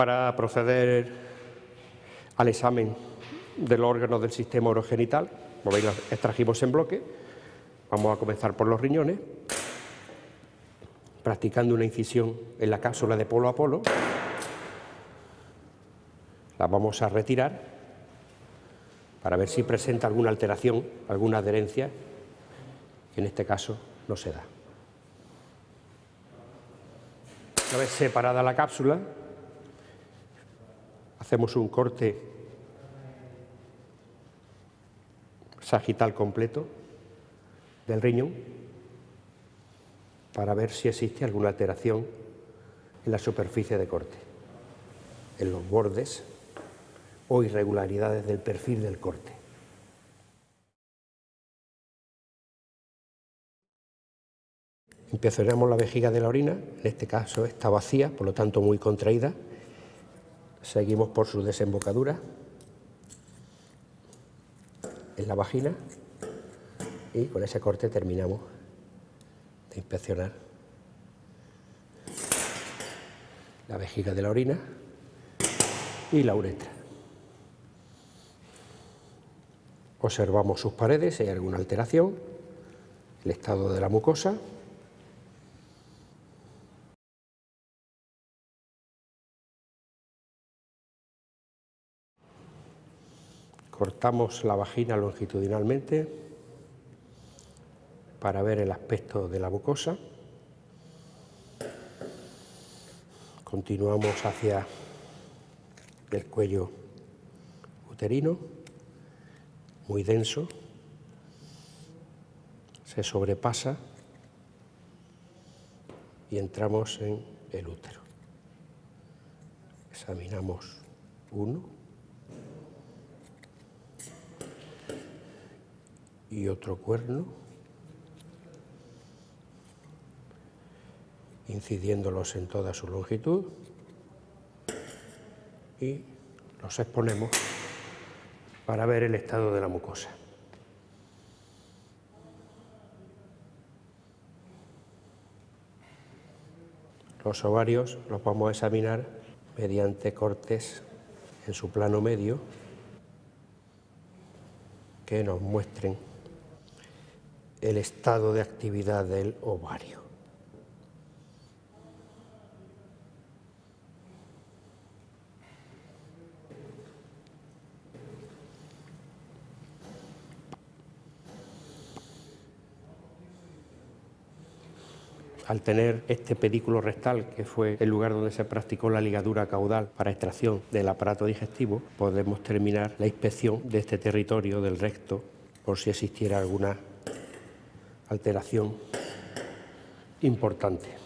Para proceder al examen del órgano del sistema orogenital, como veis, extrajimos en bloque. Vamos a comenzar por los riñones, practicando una incisión en la cápsula de polo a polo. La vamos a retirar para ver si presenta alguna alteración, alguna adherencia, que en este caso no se da. Una vez separada la cápsula, hacemos un corte sagital completo del riñón para ver si existe alguna alteración en la superficie de corte, en los bordes o irregularidades del perfil del corte. Empezaremos la vejiga de la orina, en este caso está vacía, por lo tanto muy contraída. Seguimos por su desembocadura en la vagina y con ese corte terminamos de inspeccionar la vejiga de la orina y la uretra. Observamos sus paredes si hay alguna alteración, el estado de la mucosa Cortamos la vagina longitudinalmente para ver el aspecto de la mucosa. Continuamos hacia el cuello uterino, muy denso, se sobrepasa y entramos en el útero. Examinamos uno, y otro cuerno, incidiéndolos en toda su longitud y los exponemos para ver el estado de la mucosa. Los ovarios los vamos a examinar mediante cortes en su plano medio que nos muestren el estado de actividad del ovario. al tener este pedículo rectal, que fue el lugar donde se practicó la ligadura caudal para extracción del aparato digestivo, podemos terminar la inspección de este territorio del recto por si existiera alguna alteración importante.